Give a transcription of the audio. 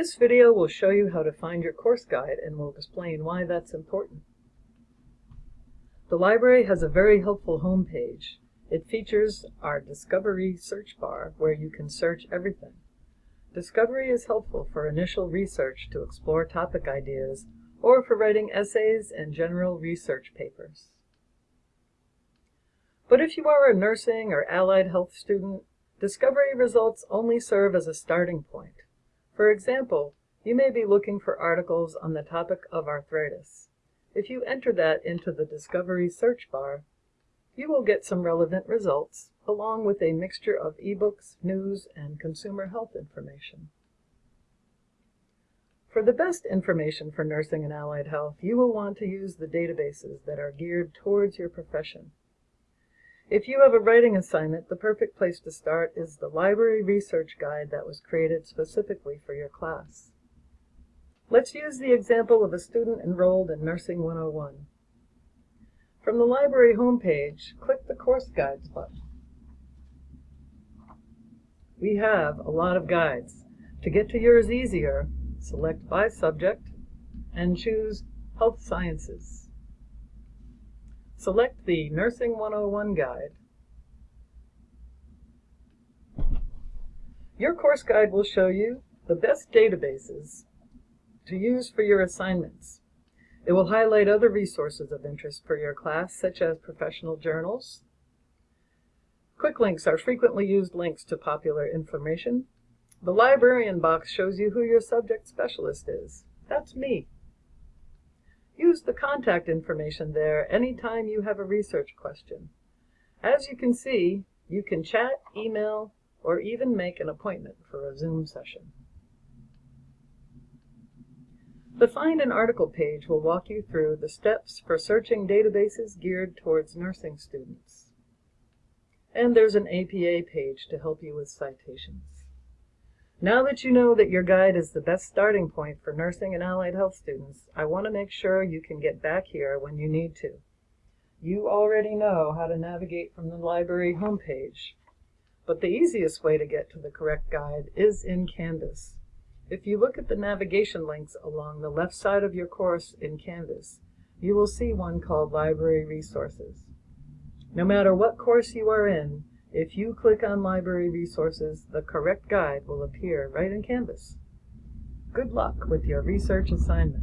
This video will show you how to find your course guide and will explain why that's important. The library has a very helpful homepage. It features our Discovery search bar where you can search everything. Discovery is helpful for initial research to explore topic ideas or for writing essays and general research papers. But if you are a nursing or allied health student, Discovery results only serve as a starting point. For example, you may be looking for articles on the topic of arthritis. If you enter that into the Discovery search bar, you will get some relevant results, along with a mixture of ebooks, news, and consumer health information. For the best information for nursing and allied health, you will want to use the databases that are geared towards your profession. If you have a writing assignment, the perfect place to start is the library research guide that was created specifically for your class. Let's use the example of a student enrolled in Nursing 101. From the library homepage, click the Course Guides button. We have a lot of guides. To get to yours easier, select by subject and choose Health Sciences. Select the Nursing 101 guide. Your course guide will show you the best databases to use for your assignments. It will highlight other resources of interest for your class, such as professional journals. Quick links are frequently used links to popular information. The librarian box shows you who your subject specialist is. That's me. Use the contact information there anytime you have a research question. As you can see, you can chat, email, or even make an appointment for a Zoom session. The Find an Article page will walk you through the steps for searching databases geared towards nursing students. And there's an APA page to help you with citations. Now that you know that your guide is the best starting point for nursing and allied health students, I want to make sure you can get back here when you need to. You already know how to navigate from the library homepage, but the easiest way to get to the correct guide is in Canvas. If you look at the navigation links along the left side of your course in Canvas, you will see one called Library Resources. No matter what course you are in, if you click on Library Resources, the correct guide will appear right in Canvas. Good luck with your research assignment.